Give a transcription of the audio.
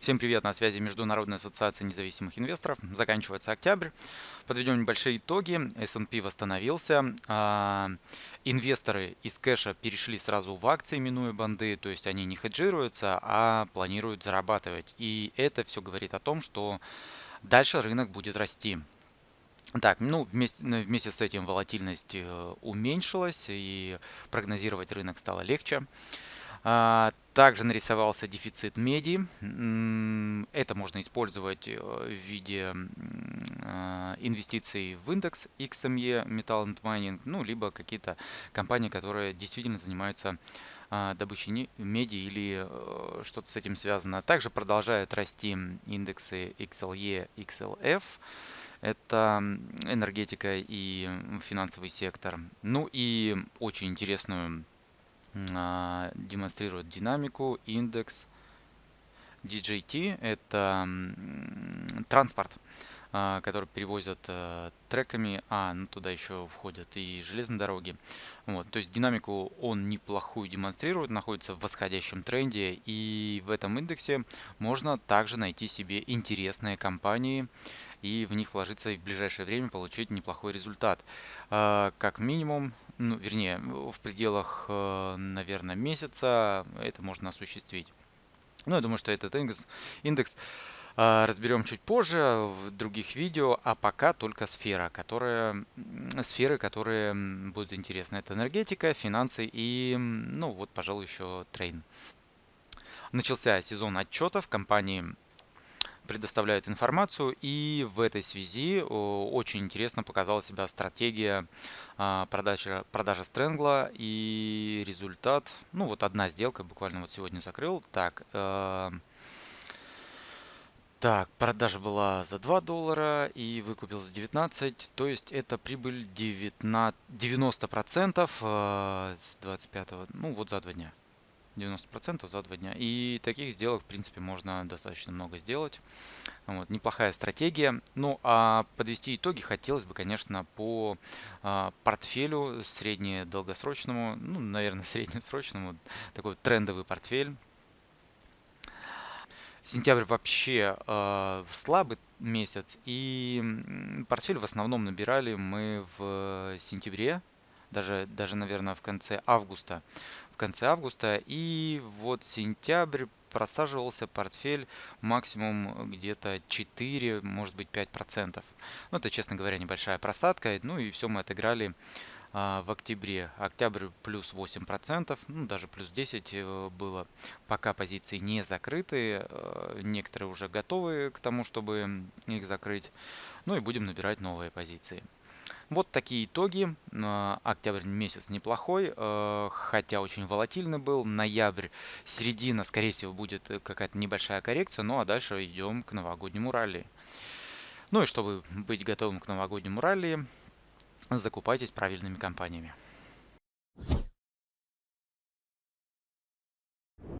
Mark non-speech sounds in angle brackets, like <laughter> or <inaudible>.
Всем привет, на связи Международная ассоциация независимых инвесторов. Заканчивается октябрь. Подведем небольшие итоги. S&P восстановился. А, инвесторы из кэша перешли сразу в акции, минуя банды. То есть они не хеджируются, а планируют зарабатывать. И это все говорит о том, что дальше рынок будет расти. Так, ну вместе, вместе с этим волатильность э, уменьшилась и прогнозировать рынок стало легче. А, также нарисовался дефицит меди. Это можно использовать э, в виде а, инвестиций в индекс XME Metal and Mining, ну, либо какие-то компании, которые действительно занимаются а, добычей меди или э, что-то с этим связано. Также продолжают расти индексы XLE, XLF. Это энергетика и финансовый сектор. Ну и очень интересную демонстрирует динамику, индекс. DJT – это транспорт, а, который перевозят э, треками, а ну, туда еще входят и железные дороги. Вот, то есть динамику он неплохую демонстрирует, находится в восходящем тренде, и в этом индексе можно также найти себе интересные компании, и в них вложиться и в ближайшее время получить неплохой результат. А, как минимум, ну, вернее, в пределах, э, наверное, месяца это можно осуществить. Ну, я думаю, что этот индекс, индекс а, разберем чуть позже в других видео, а пока только сфера, которая, сферы, которые будут интересны. Это энергетика, финансы и, ну вот, пожалуй, еще трейн. Начался сезон отчетов компании предоставляют информацию. И в этой связи очень интересно показала себя стратегия а, продажи, продажи Стрэнгла. И результат, ну вот одна сделка буквально вот сегодня закрыл. Так, э, так, продажа была за 2 доллара и выкупил за 19. То есть это прибыль 19, 90% э, с 25, ну вот за два дня. 90% за два дня. И таких сделок, в принципе, можно достаточно много сделать. Вот, неплохая стратегия. Ну, а подвести итоги хотелось бы, конечно, по а, портфелю средне-долгосрочному, ну, наверное, <laughs> среднесрочному, такой трендовый портфель. Сентябрь вообще э, слабый месяц, и портфель в основном набирали мы в сентябре, даже, даже, наверное, в конце августа. Конце августа. И вот сентябрь просаживался портфель максимум где-то 4, может быть 5%. Ну, это, честно говоря, небольшая просадка. Ну и все мы отыграли а, в октябре. Октябрь плюс 8%, ну даже плюс 10 э, было. Пока позиции не закрыты, э, некоторые уже готовы к тому, чтобы их закрыть. Ну и будем набирать новые позиции. Вот такие итоги. Октябрь месяц неплохой, э, хотя очень волатильный был. Ноябрь, середина, скорее всего, будет какая-то небольшая коррекция. Ну а дальше идем к новогоднему ралли. Ну и чтобы быть готовым к новогоднему ралли, закупайтесь правильными компаниями.